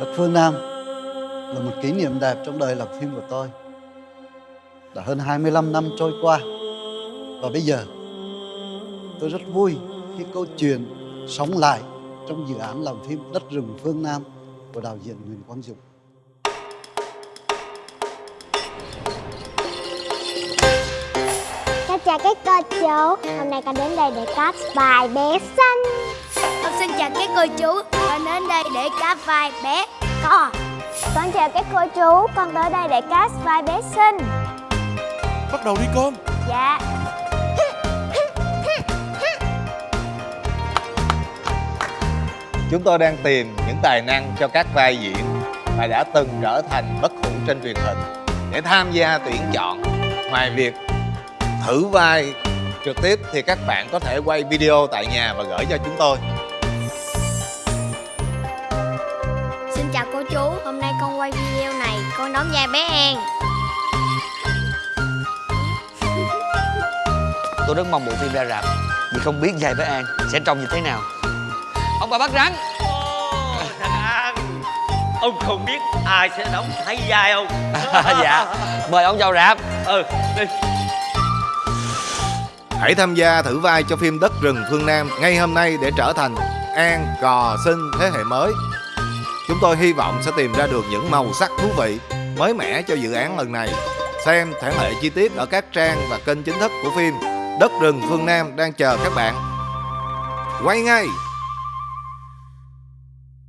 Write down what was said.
Đất phương Nam là một kỷ niệm đẹp trong đời làm phim của tôi. Đã hơn 25 năm trôi qua và bây giờ tôi rất vui khi câu chuyện sống lại trong dự án làm phim Đất rừng phương Nam của đạo diễn Nguyễn Quang Dũng. Cháu chào các cô chú Hôm nay con đến đây để cast bài bé xanh Con xin chào các cô chú Con đến đây để cá vai bé cò Con chào các cô chú Con tới đây để cast vai bé xinh Bắt đầu đi con Dạ Chúng tôi đang tìm những tài năng cho các vai diễn mà đã từng trở thành bất hủ trên truyền hình để tham gia tuyển chọn. Ngoài việc thử vai trực tiếp thì các bạn có thể quay video tại nhà và gửi cho chúng tôi. Chào cô chú. Hôm nay con quay video này Con đóng vai bé An. Tôi rất mong bộ phim ra rạp Vì không biết dài với An sẽ trông như thế nào. Ông bà bắt rắn. Thằng An Ông không biết ai sẽ đóng thay vai không Dạ Mời ông vào rạp. Ừ đi. Hãy tham gia thử vai cho phim Đất rừng phương Nam ngay hôm nay để trở thành An Cò Sinh thế hệ mới. Chúng tôi hy vọng sẽ tìm ra được những màu sắc thú vị, mới mẻ cho dự án lần này. Xem thể lệ chi tiết ở các trang và kênh chính thức của phim Đất rừng phương Nam đang chờ các bạn. Quay ngay!